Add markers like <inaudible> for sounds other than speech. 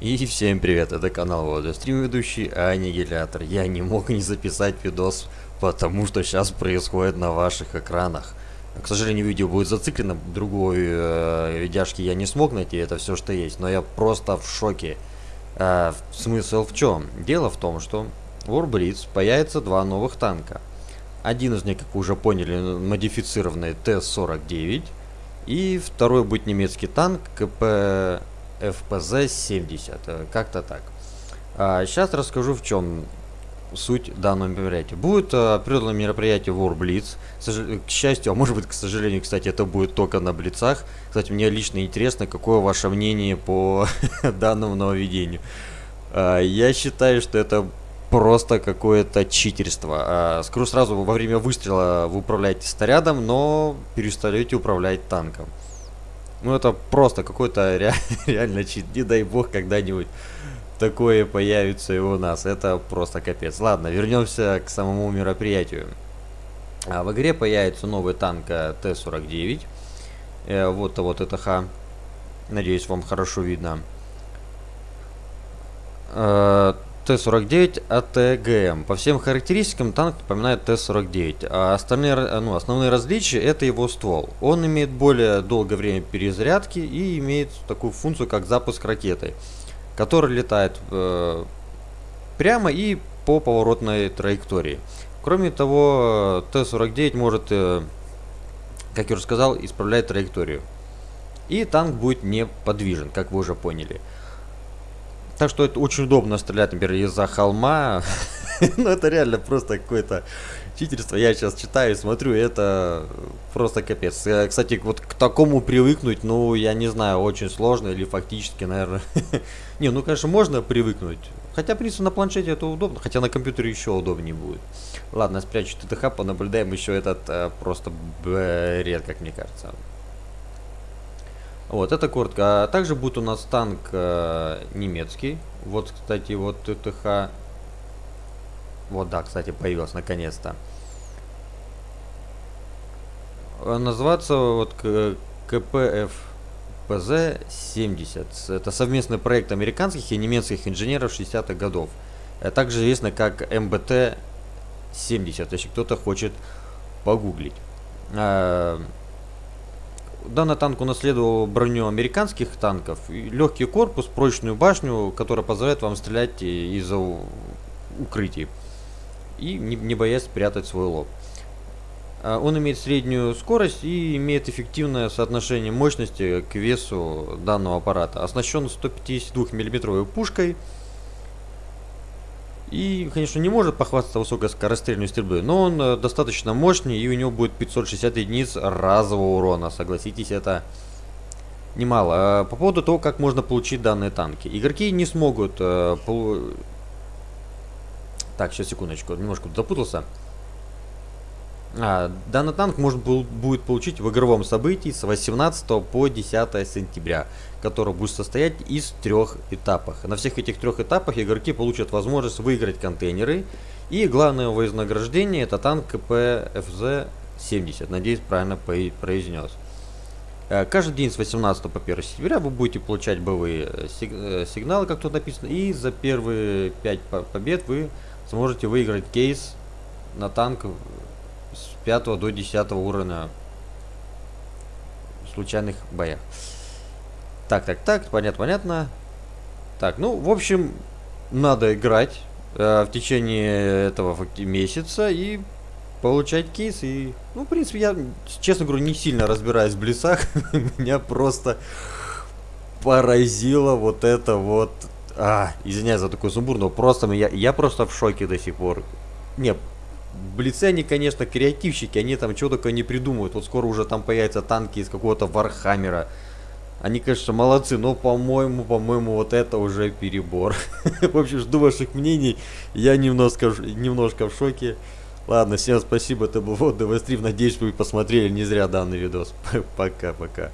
И всем привет, это канал Вода, стрим ведущий Аннигилятор. Я не мог не записать видос, потому что сейчас происходит на ваших экранах. К сожалению, видео будет зациклено, другой э, видяшки я не смог найти, это все, что есть. Но я просто в шоке. Э, смысл в чем? Дело в том, что в Warblitz появится два новых танка. Один из них, как вы уже поняли, модифицированный Т-49. И второй будет немецкий танк КП FPZ-70, э, как-то так. А, сейчас расскажу в чем суть данного мероприятия. Будет э, определенное мероприятие War Blitz. К счастью, а может быть, к сожалению, кстати, это будет только на Блицах. Кстати, мне лично интересно, какое ваше мнение по <laughs> данному нововведению. А, я считаю, что это просто какое-то читерство. А, скажу сразу, во время выстрела вы управляете снарядом, но перестаете управлять танком. Ну это просто какой-то <laughs> ре реально чит. Не дай бог когда-нибудь такое появится и у нас. Это просто капец. Ладно, вернемся к самому мероприятию. А, в игре появится новый танк э, Т-49. Э, вот вот это Х. Надеюсь, вам хорошо видно. Э, Т-49 АТГМ. По всем характеристикам танк напоминает Т-49, а остальные, ну, основные различия это его ствол. Он имеет более долгое время перезарядки и имеет такую функцию, как запуск ракеты, которая летает э, прямо и по поворотной траектории. Кроме того, Т-49 может, э, как я уже сказал, исправлять траекторию. И танк будет неподвижен, как вы уже поняли. Так что это очень удобно стрелять, например, из-за холма. <laughs> ну, это реально просто какое-то читерство. Я сейчас читаю, смотрю, это просто капец. Э, кстати, вот к такому привыкнуть, ну, я не знаю, очень сложно или фактически, наверное... <laughs> не, ну, конечно, можно привыкнуть. Хотя, в принципе, на планшете это удобно, хотя на компьютере еще удобнее будет. Ладно, спрячу ТТХ, понаблюдаем еще этот э, просто бред, как мне кажется. Вот, это коротко. А также будет у нас танк э, немецкий. Вот, кстати, вот ТТХ. Вот, да, кстати, появился наконец-то. Э, называться вот КПФ ПЗ-70. Это совместный проект американских и немецких инженеров 60-х годов. Э, также известно как МБТ-70, если кто-то хочет погуглить. Данный танк унаследовал броню американских танков, легкий корпус, прочную башню, которая позволяет вам стрелять из укрытий и не, не боясь спрятать свой лоб. А, он имеет среднюю скорость и имеет эффективное соотношение мощности к весу данного аппарата. Оснащен 152 миллиметровой пушкой и, конечно, не может похвастаться высокой скорострельной стрельбой, но он э, достаточно мощный, и у него будет 560 единиц разового урона. Согласитесь, это немало. А по поводу того, как можно получить данные танки. Игроки не смогут... Э. Так, сейчас, секундочку, немножко запутался. А, данный танк можно будет получить в игровом событии с 18 по 10 сентября, который будет состоять из трех этапов. На всех этих трех этапах игроки получат возможность выиграть контейнеры. И главное вознаграждение это танк КПФЗ-70. Надеюсь, правильно произнес. Э, каждый день с 18 по 1 сентября вы будете получать боевые э, э, сигналы, как тут написано. И за первые 5 побед вы сможете выиграть кейс на танк с 5 до 10 уровня в случайных боях. Так, так, так, понятно, понятно. Так, ну, в общем, надо играть э, в течение этого месяца и получать кейс. И, ну, в принципе, я, честно говорю, не сильно разбираюсь в блицах. <laughs> Меня просто поразило вот это вот... А, извиняюсь за такой сумбур, но просто я, я просто в шоке до сих пор. Не, Блицы, они, конечно, креативщики, они там чего только не придумывают. Вот скоро уже там появятся танки из какого-то Warhammer а. Они, конечно, молодцы, но, по-моему, по-моему, вот это уже перебор. <laughs> В общем, жду ваших мнений. Я немножко, немножко в шоке. Ладно, всем спасибо, это был вот Девастрив. Надеюсь, вы посмотрели не зря данный видос. <laughs> Пока-пока.